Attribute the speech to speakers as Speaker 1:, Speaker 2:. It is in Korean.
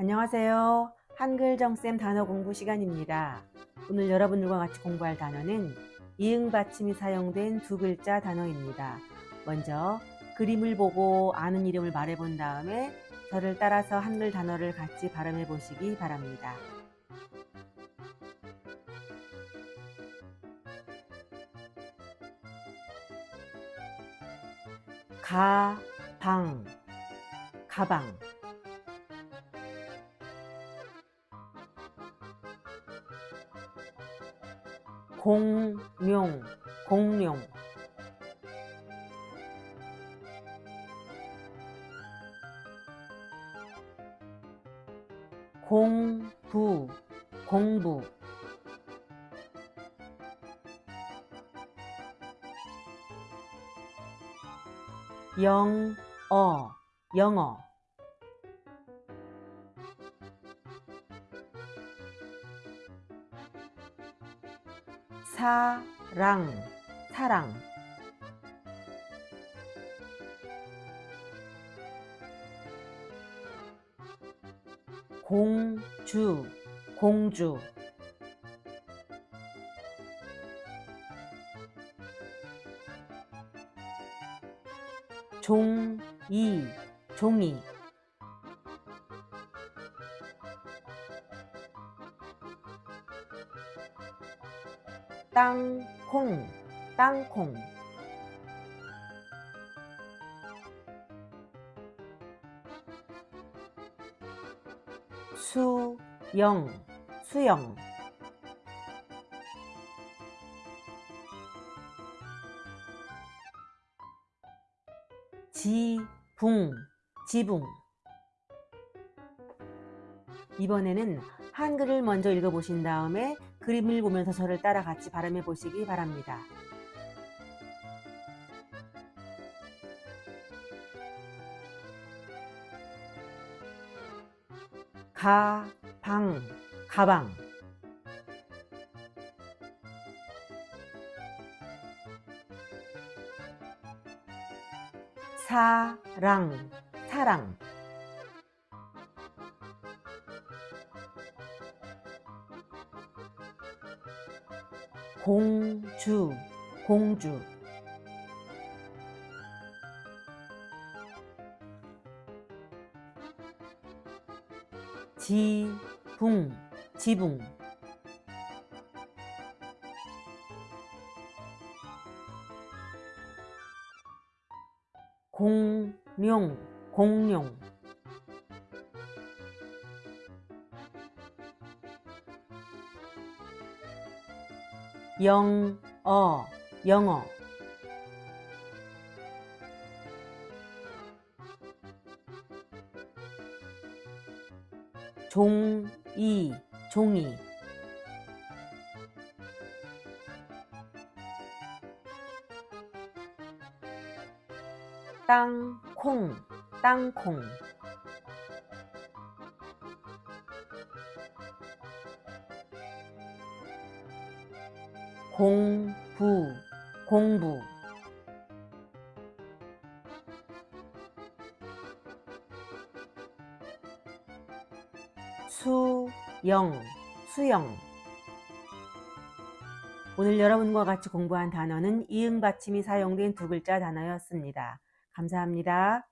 Speaker 1: 안녕하세요. 한글정쌤 단어 공부 시간입니다. 오늘 여러분들과 같이 공부할 단어는 이응 받침이 사용된 두 글자 단어입니다. 먼저 그림을 보고 아는 이름을 말해본 다음에 저를 따라서 한글 단어를 같이 발음해 보시기 바랍니다. 가방 가방 공룡 공룡. 공부 공부. 영어 영어 사랑 사랑. 공주 공주. 종이 종이 땅콩 땅콩. 수영 수영. 지붕 지붕. 이번에는 한글을 먼저 읽어보신 다음에 그림을 보면서 저를 따라 같이 발음해 보시기 바랍니다. 가방 가방 사랑 사랑 공주 공주. 지붕 지붕. 공룡 공룡 영어 영어. 종이 종이. 땅콩 땅콩 공부 공부 수영 수영 오늘 여러분과 같이 공부한 단어는 이응 받침이 사용된 두 글자 단어였습니다. 감사합니다.